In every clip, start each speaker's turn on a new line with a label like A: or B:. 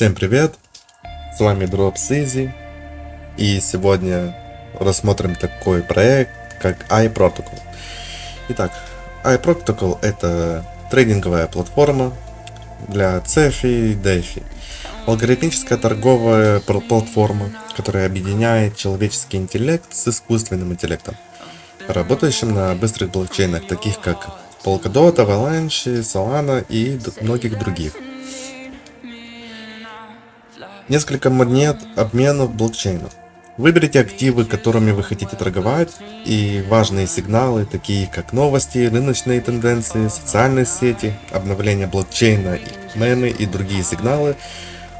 A: Всем привет! С вами Drops Easy. И сегодня рассмотрим такой проект, как iProtocol. Итак, iProtocol это трейдинговая платформа для CeFi и DeFi. Алгоритмическая торговая платформа, которая объединяет человеческий интеллект с искусственным интеллектом, работающим на быстрых блокчейнах, таких как Polkadot, Avalanche, Solana и многих других. Несколько монет обменов блокчейнов. Выберите активы, которыми вы хотите торговать, и важные сигналы, такие как новости, рыночные тенденции, социальные сети, обновление блокчейна, мемы и другие сигналы,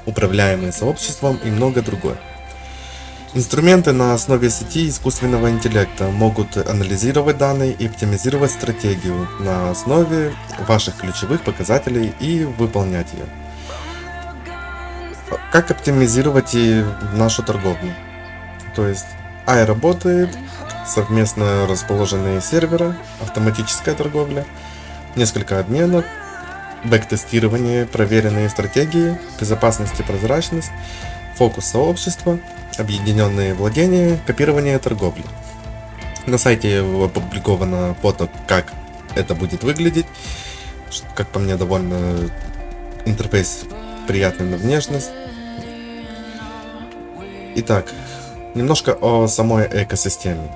A: управляемые сообществом и много другое. Инструменты на основе сети искусственного интеллекта могут анализировать данные и оптимизировать стратегию на основе ваших ключевых показателей и выполнять ее. Как оптимизировать и нашу торговлю? То есть AI работает, совместно расположенные серверы, автоматическая торговля, несколько обменов, бэк-тестирование, проверенные стратегии, безопасность и прозрачность, фокус сообщества, объединенные владения, копирование торговли. На сайте опубликовано фото, как это будет выглядеть. Как по мне, довольно интерфейс приятный на внешность. Итак, немножко о самой экосистеме.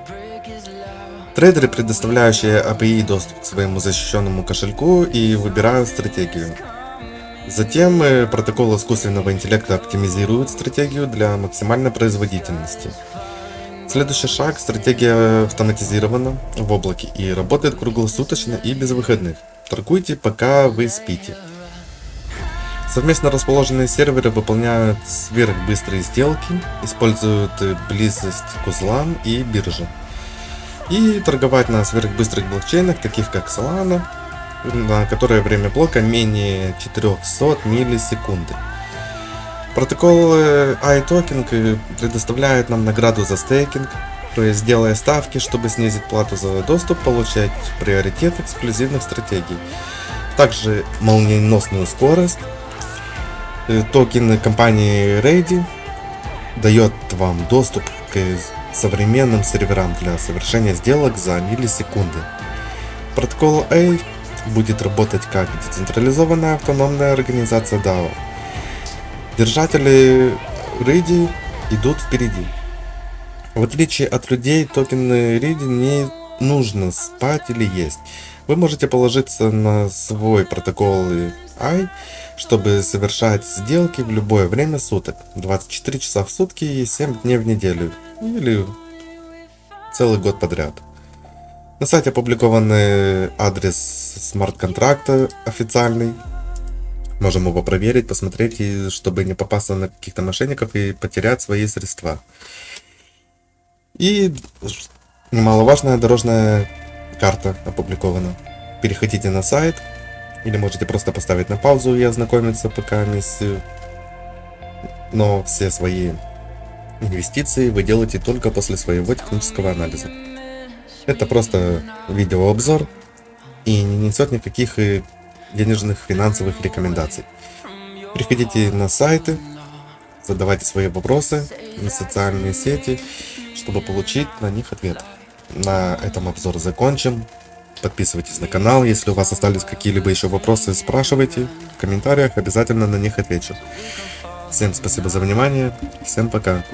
A: Трейдеры, предоставляющие API доступ к своему защищенному кошельку и выбирают стратегию. Затем э, протокол искусственного интеллекта оптимизирует стратегию для максимальной производительности. Следующий шаг – стратегия автоматизирована в облаке и работает круглосуточно и без выходных. Торгуйте, пока вы спите. Совместно расположенные серверы выполняют сверхбыстрые сделки, используют близость к узлам и бирже. И торговать на сверхбыстрых блокчейнах, таких как Solana, на которые время блока менее 400 миллисекунды. Протокол iToken предоставляет нам награду за стейкинг, то есть делая ставки, чтобы снизить плату за доступ, получать приоритет эксклюзивных стратегий. Также молниеносную скорость. Э, токен компании Ready дает вам доступ к современным серверам для совершения сделок за миллисекунды. Протокол A будет работать как децентрализованная автономная организация DAO. Держатели Риди идут впереди. В отличие от людей, токены Риди не нужно спать или есть. Вы можете положиться на свой протокол I, чтобы совершать сделки в любое время суток, 24 часа в сутки и 7 дней в неделю, или целый год подряд. На сайте опубликован адрес смарт-контракта официальный. Можем его проверить, посмотреть, и чтобы не попасться на каких-то мошенников и потерять свои средства. И немаловажная дорожная карта опубликована. Переходите на сайт, или можете просто поставить на паузу и ознакомиться пока с... Но все свои инвестиции вы делаете только после своего технического анализа. Это просто видеообзор и не несет никаких э, денежных финансовых рекомендаций. Приходите на сайты, задавайте свои вопросы на социальные сети, чтобы получить на них ответ. На этом обзор закончим. Подписывайтесь на канал, если у вас остались какие-либо еще вопросы, спрашивайте в комментариях, обязательно на них отвечу. Всем спасибо за внимание, всем пока.